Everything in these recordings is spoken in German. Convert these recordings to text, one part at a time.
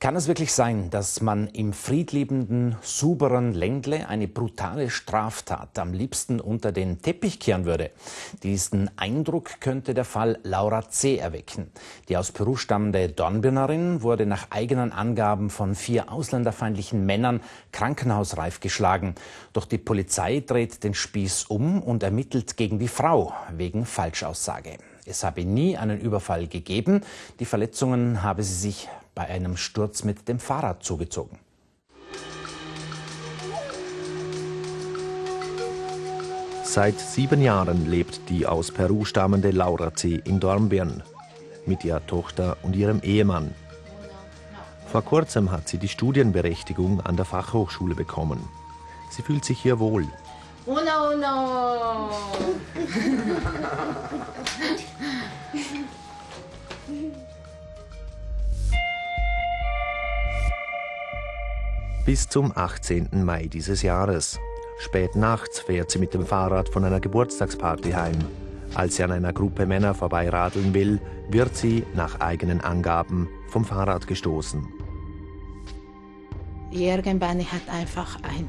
Kann es wirklich sein, dass man im friedliebenden, suberen Ländle eine brutale Straftat am liebsten unter den Teppich kehren würde? Diesen Eindruck könnte der Fall Laura C. erwecken. Die aus Peru stammende Dornbirnerin wurde nach eigenen Angaben von vier ausländerfeindlichen Männern krankenhausreif geschlagen. Doch die Polizei dreht den Spieß um und ermittelt gegen die Frau wegen Falschaussage. Es habe nie einen Überfall gegeben. Die Verletzungen habe sie sich bei einem Sturz mit dem Fahrrad zugezogen. Seit sieben Jahren lebt die aus Peru stammende Laura C. in Dornbirn mit ihrer Tochter und ihrem Ehemann. Vor kurzem hat sie die Studienberechtigung an der Fachhochschule bekommen. Sie fühlt sich hier wohl. Uno, uno. bis zum 18. Mai dieses Jahres. Spät nachts fährt sie mit dem Fahrrad von einer Geburtstagsparty heim. Als sie an einer Gruppe Männer vorbeiradeln will, wird sie nach eigenen Angaben vom Fahrrad gestoßen. Irgendwann hat einfach ein,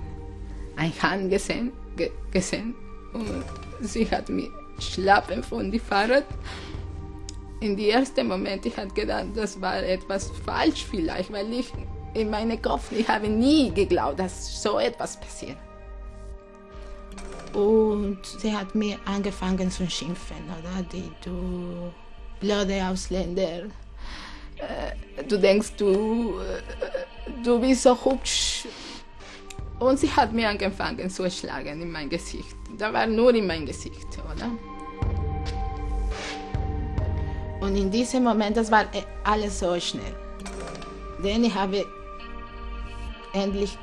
ein Hand gesehen, ge, gesehen und sie hat mich schlappen von dem Fahrrad. In dem ersten Moment ich hatte gedacht, das war etwas falsch vielleicht, weil ich in meinem Kopf, ich habe nie geglaubt, dass so etwas passiert. Und sie hat mir angefangen zu schimpfen, oder? Die, du blöde Ausländer, äh, du denkst, du, äh, du bist so hübsch. Und sie hat mir angefangen zu schlagen in mein Gesicht. Da war nur in mein Gesicht, oder? Und in diesem Moment, das war äh, alles so schnell. Denn ich habe endlich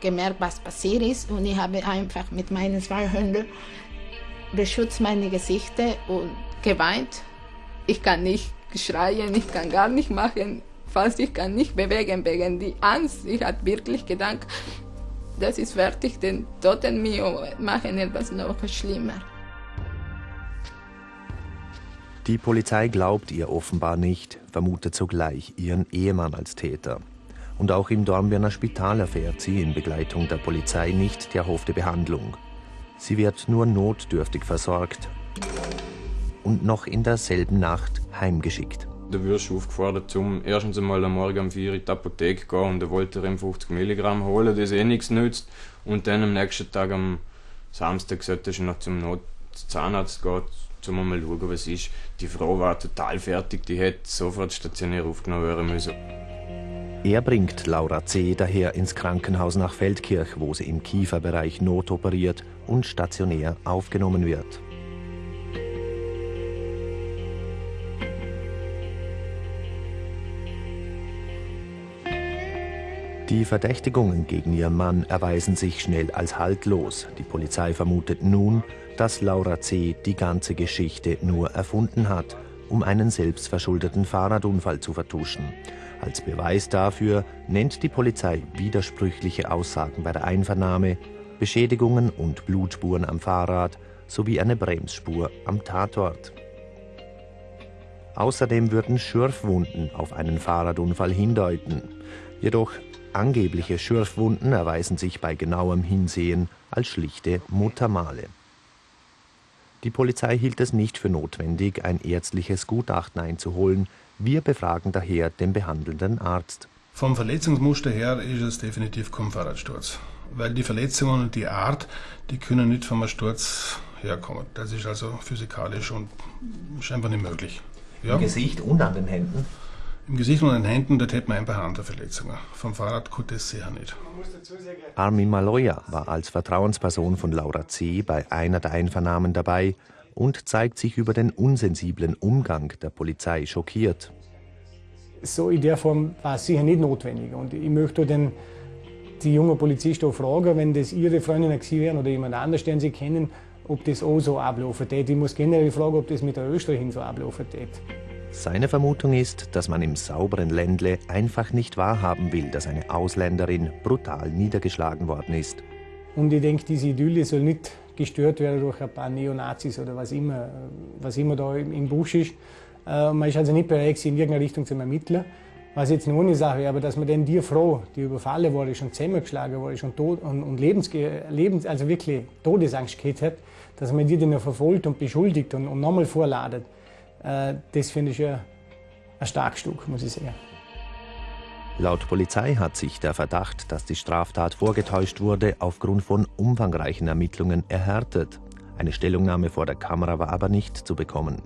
gemerkt, was passiert ist. Und ich habe einfach mit meinen zwei Hunden beschützt meine Gesichter und geweint. Ich kann nicht schreien, ich kann gar nicht machen, fast ich kann nicht bewegen wegen die Angst. Ich hatte wirklich gedacht, das ist fertig, den Toten mir machen etwas noch schlimmer. Die Polizei glaubt ihr offenbar nicht, vermutet sogleich ihren Ehemann als Täter. Und auch im Dornbirner Spital erfährt sie in Begleitung der Polizei nicht die erhoffte Behandlung. Sie wird nur notdürftig versorgt und noch in derselben Nacht heimgeschickt. Da wirst aufgefordert, zum erstens einmal am Morgen um 4 Uhr in die Apotheke gehen und da wollte er 50 Milligramm holen, das eh nichts nützt. Und dann am nächsten Tag am Samstag sollte er noch zum Zahnarzt gehen, um mal schauen, was ist. Die Frau war total fertig, die hätte sofort stationär aufgenommen werden müssen. Er bringt Laura C. daher ins Krankenhaus nach Feldkirch, wo sie im Kieferbereich notoperiert und stationär aufgenommen wird. Die Verdächtigungen gegen ihren Mann erweisen sich schnell als haltlos. Die Polizei vermutet nun, dass Laura C. die ganze Geschichte nur erfunden hat, um einen selbstverschuldeten Fahrradunfall zu vertuschen. Als Beweis dafür nennt die Polizei widersprüchliche Aussagen bei der Einvernahme, Beschädigungen und Blutspuren am Fahrrad sowie eine Bremsspur am Tatort. Außerdem würden Schürfwunden auf einen Fahrradunfall hindeuten. Jedoch angebliche Schürfwunden erweisen sich bei genauem Hinsehen als schlichte Muttermale. Die Polizei hielt es nicht für notwendig, ein ärztliches Gutachten einzuholen, wir befragen daher den behandelnden Arzt. Vom Verletzungsmuster her ist es definitiv kein Fahrradsturz. Weil die Verletzungen und die Art, die können nicht vom Sturz herkommen. Das ist also physikalisch und scheinbar nicht möglich. Ja. Im Gesicht und an den Händen? Im Gesicht und an den Händen, dort hätten wir ein paar Handverletzungen. Vom Fahrrad konnte es sicher nicht. Armin Maloya war als Vertrauensperson von Laura C. bei einer der Einvernahmen dabei und zeigt sich über den unsensiblen Umgang der Polizei schockiert. So in der Form war es sicher nicht notwendig. Und ich möchte den, die jungen Polizisten auch fragen, wenn das ihre Freundinnen gewesen wären oder jemand anders, den sie kennen, ob das auch so ablaufen tät. Ich muss generell fragen, ob das mit der Österreichin so ablaufen tät. Seine Vermutung ist, dass man im sauberen Ländle einfach nicht wahrhaben will, dass eine Ausländerin brutal niedergeschlagen worden ist. Und ich denke, diese Idylle soll nicht gestört werden durch ein paar Neonazis oder was immer, was immer da im Busch ist. Äh, man ist also nicht bereit, in irgendeine Richtung zu ermitteln. Was jetzt eine Sache wäre, aber dass man denn die Frau, die überfallen wurde, schon zusammengeschlagen wurde, schon tot und, und Lebensge Lebens, also wirklich Todesangst gehabt hat, dass man die dann verfolgt und beschuldigt und, und nochmal vorladet, das finde ich ja ein starkes Stück, muss ich sagen. Laut Polizei hat sich der Verdacht, dass die Straftat vorgetäuscht wurde, aufgrund von umfangreichen Ermittlungen erhärtet. Eine Stellungnahme vor der Kamera war aber nicht zu bekommen.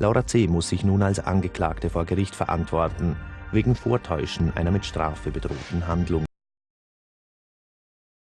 Laura C. muss sich nun als Angeklagte vor Gericht verantworten wegen Vortäuschen einer mit Strafe bedrohten Handlung.